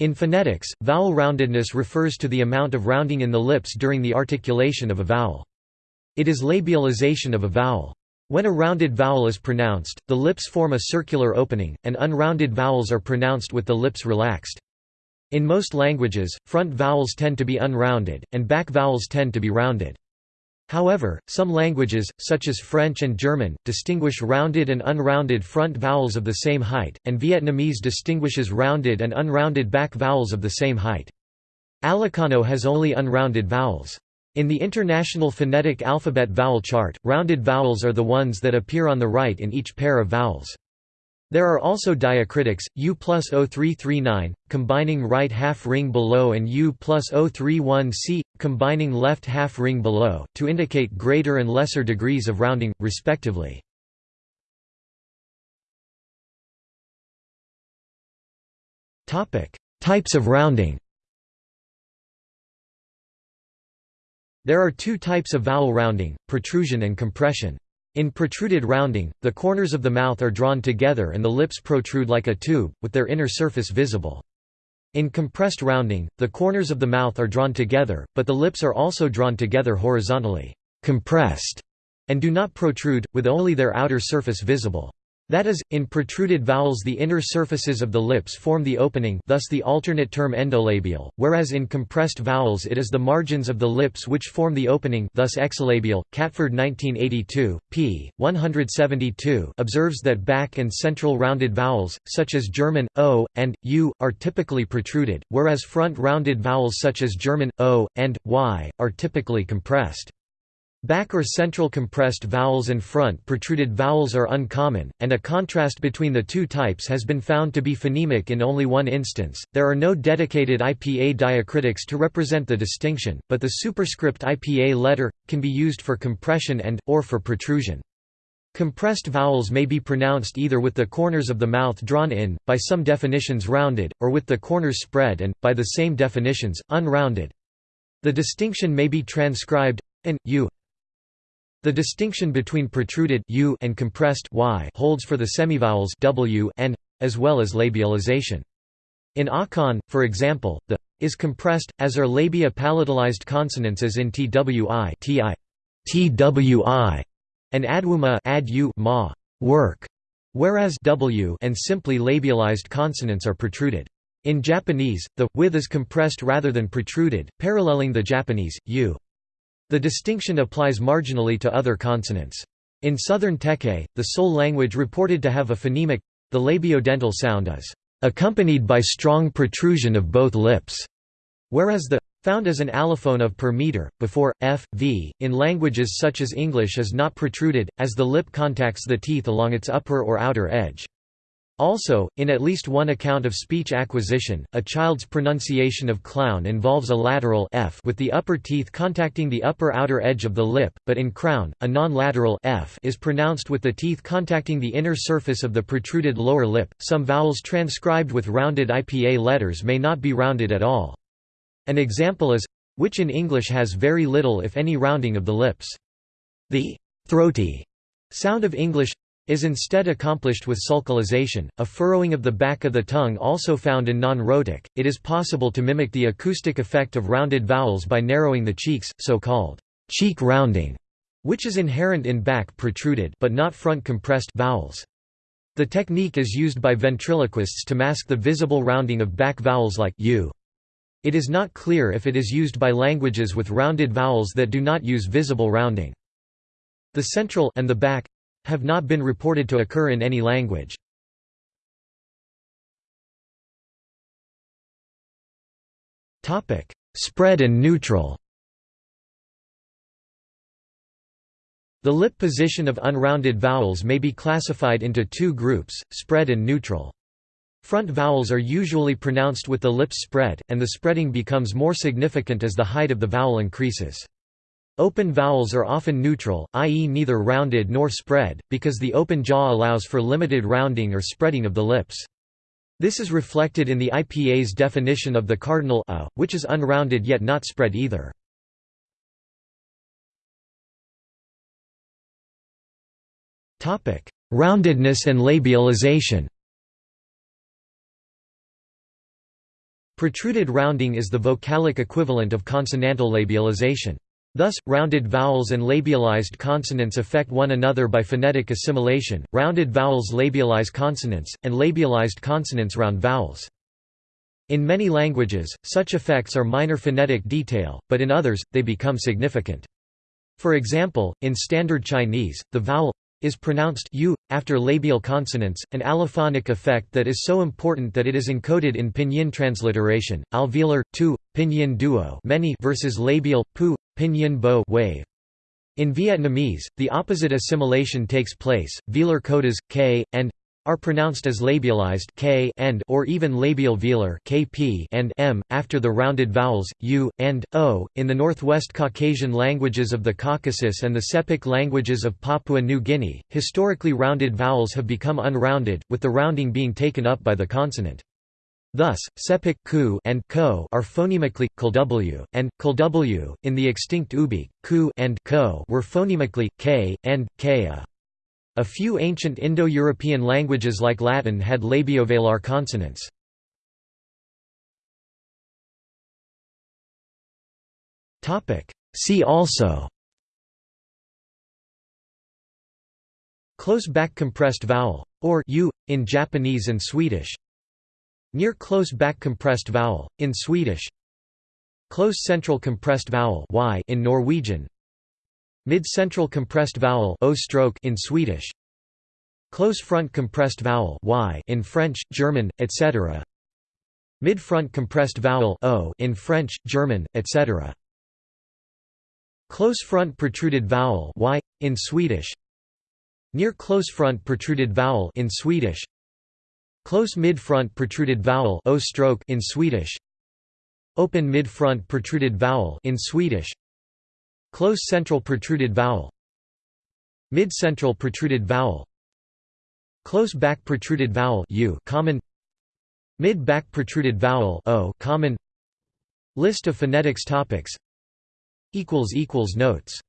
In phonetics, vowel roundedness refers to the amount of rounding in the lips during the articulation of a vowel. It is labialization of a vowel. When a rounded vowel is pronounced, the lips form a circular opening, and unrounded vowels are pronounced with the lips relaxed. In most languages, front vowels tend to be unrounded, and back vowels tend to be rounded. However, some languages, such as French and German, distinguish rounded and unrounded front vowels of the same height, and Vietnamese distinguishes rounded and unrounded back vowels of the same height. Alekano has only unrounded vowels. In the International Phonetic Alphabet Vowel Chart, rounded vowels are the ones that appear on the right in each pair of vowels. There are also diacritics, U plus 0339, combining right half ring below and U plus 031C, combining left half ring below, to indicate greater and lesser degrees of rounding, respectively. Types of rounding There are two types of vowel rounding, protrusion and compression. In protruded rounding, the corners of the mouth are drawn together and the lips protrude like a tube, with their inner surface visible. In compressed rounding, the corners of the mouth are drawn together, but the lips are also drawn together horizontally compressed, and do not protrude, with only their outer surface visible. That is, in protruded vowels the inner surfaces of the lips form the opening thus the alternate term endolabial, whereas in compressed vowels it is the margins of the lips which form the opening thus exolabial. Catford 1982, p. 172 observes that back and central rounded vowels, such as German, o, and, u, are typically protruded, whereas front rounded vowels such as German, o, and, y, are typically compressed. Back or central compressed vowels and front protruded vowels are uncommon, and a contrast between the two types has been found to be phonemic in only one instance. There are no dedicated IPA diacritics to represent the distinction, but the superscript IPA letter can be used for compression and or for protrusion. Compressed vowels may be pronounced either with the corners of the mouth drawn in, by some definitions rounded, or with the corners spread and, by the same definitions, unrounded. The distinction may be transcribed and u the distinction between protruded u and compressed y holds for the semivowels w and as well as labialization. In Akan, for example, the is compressed, as are labia palatalized consonants as in twi ti, twi, and adwuma ad u ma work, whereas w and simply labialized consonants are protruded. In Japanese, the with is compressed rather than protruded, paralleling the Japanese u. The distinction applies marginally to other consonants. In southern Teke, the sole language reported to have a phonemic the labiodental sound is accompanied by strong protrusion of both lips, whereas the found as an allophone of per meter, before, f, v, in languages such as English is not protruded, as the lip contacts the teeth along its upper or outer edge. Also, in at least one account of speech acquisition, a child's pronunciation of clown involves a lateral f with the upper teeth contacting the upper outer edge of the lip, but in crown, a non-lateral f is pronounced with the teeth contacting the inner surface of the protruded lower lip. Some vowels transcribed with rounded IPA letters may not be rounded at all. An example is which in English has very little if any rounding of the lips. The throaty sound of English is instead accomplished with sulcalization, a furrowing of the back of the tongue also found in non-rhotic. It is possible to mimic the acoustic effect of rounded vowels by narrowing the cheeks, so-called cheek rounding, which is inherent in back protruded but not front compressed vowels. The technique is used by ventriloquists to mask the visible rounding of back vowels like u. It is not clear if it is used by languages with rounded vowels that do not use visible rounding. The central and the back have not been reported to occur in any language. Spread and neutral The lip position of unrounded vowels may be classified into two groups, spread and neutral. Front vowels are usually pronounced with the lips spread, and the spreading becomes more significant as the height of the vowel increases. Open vowels are often neutral, i.e. neither rounded nor spread, because the open jaw allows for limited rounding or spreading of the lips. This is reflected in the IPA's definition of the cardinal a, which is unrounded yet not spread either. Roundedness and labialization Protruded rounding is the vocalic equivalent of consonantal labialization. Thus, rounded vowels and labialized consonants affect one another by phonetic assimilation, rounded vowels labialize consonants, and labialized consonants round vowels. In many languages, such effects are minor phonetic detail, but in others, they become significant. For example, in Standard Chinese, the vowel is pronounced u after labial consonants, an allophonic effect that is so important that it is encoded in pinyin transliteration. Alveolar tu, pinyin duo, many versus labial pu, pinyin bo wave. In Vietnamese, the opposite assimilation takes place. Velar codas k and are pronounced as labialized k and or even labial velar kp and m after the rounded vowels u and o. In the Northwest Caucasian languages of the Caucasus and the Sepik languages of Papua New Guinea, historically rounded vowels have become unrounded, with the rounding being taken up by the consonant. Thus, sepik ku and ko are phonemically kw and kw. In the extinct Ubykh, ku and ko were phonemically k and ka. A few ancient Indo-European languages like Latin had labiovelar consonants. See also Close back compressed vowel, or u, in Japanese and Swedish. Near close back compressed vowel, in Swedish. Close central compressed vowel y in Norwegian Mid-central compressed vowel o stroke in Swedish. Close front compressed vowel y in French, German, etc. Mid-front compressed vowel o in French, German, etc. Close front protruded vowel y in Swedish. Near close front protruded vowel in Swedish. Close mid-front protruded vowel o stroke in Swedish. Open mid-front protruded vowel in Swedish. Close central protruded vowel Mid-central protruded vowel Close back protruded vowel u common Mid-back protruded vowel o common List of phonetics topics Notes